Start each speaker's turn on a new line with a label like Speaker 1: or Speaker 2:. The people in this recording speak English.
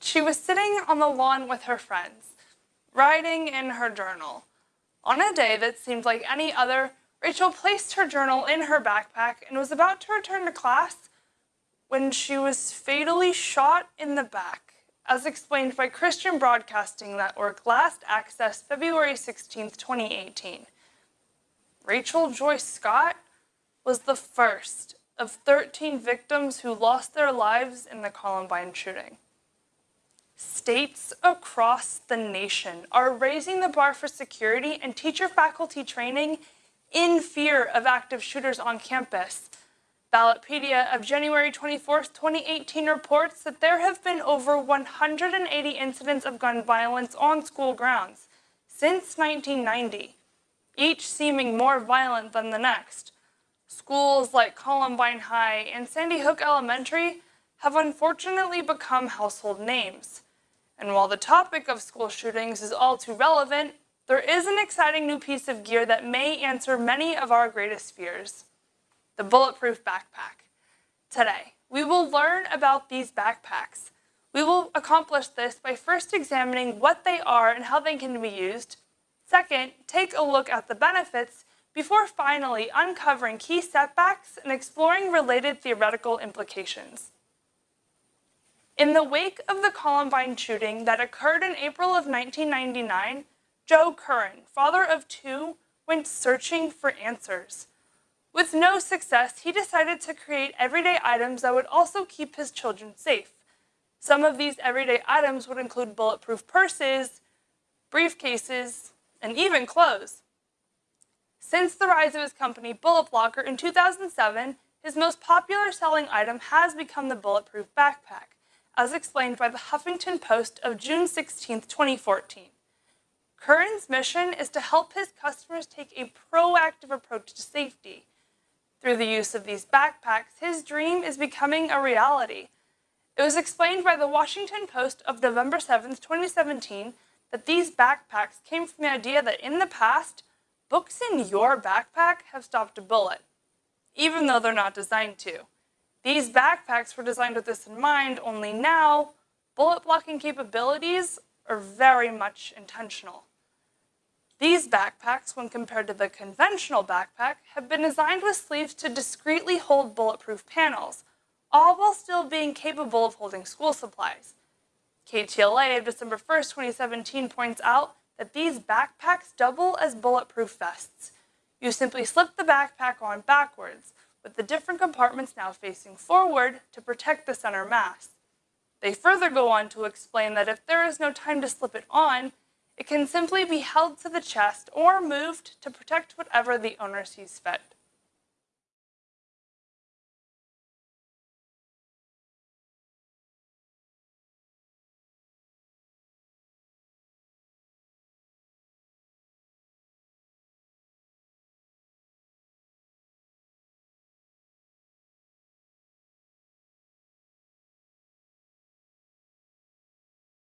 Speaker 1: She was sitting on the lawn with her friends, writing in her journal. On a day that seemed like any other, Rachel placed her journal in her backpack and was about to return to class when she was fatally shot in the back, as explained by Christian Broadcasting Network last accessed February 16, 2018. Rachel Joyce Scott was the first of 13 victims who lost their lives in the Columbine shooting. States across the nation are raising the bar for security and teacher faculty training in fear of active shooters on campus. Ballotpedia of January 24, 2018 reports that there have been over 180 incidents of gun violence on school grounds since 1990, each seeming more violent than the next. Schools like Columbine High and Sandy Hook Elementary have unfortunately become household names. And while the topic of school shootings is all too relevant, there is an exciting new piece of gear that may answer many of our greatest fears the bulletproof backpack. Today, we will learn about these backpacks. We will accomplish this by first examining what they are and how they can be used. Second, take a look at the benefits before finally uncovering key setbacks and exploring related theoretical implications. In the wake of the Columbine shooting that occurred in April of 1999, Joe Curran, father of two, went searching for answers. With no success, he decided to create everyday items that would also keep his children safe. Some of these everyday items would include bulletproof purses, briefcases, and even clothes. Since the rise of his company, Bullet Blocker, in 2007, his most popular selling item has become the bulletproof backpack as explained by the Huffington Post of June 16, 2014. Curran's mission is to help his customers take a proactive approach to safety. Through the use of these backpacks, his dream is becoming a reality. It was explained by the Washington Post of November 7, 2017, that these backpacks came from the idea that in the past, books in your backpack have stopped a bullet, even though they're not designed to. These backpacks were designed with this in mind, only now, bullet blocking capabilities are very much intentional. These backpacks, when compared to the conventional backpack, have been designed with sleeves to discreetly hold bulletproof panels, all while still being capable of holding school supplies. KTLA of December 1st, 2017 points out that these backpacks double as bulletproof vests. You simply slip the backpack on backwards, with the different compartments now facing forward to protect the center mass. They further go on to explain that if there is no time to slip it on, it can simply be held to the chest or moved to protect whatever the owner sees fit.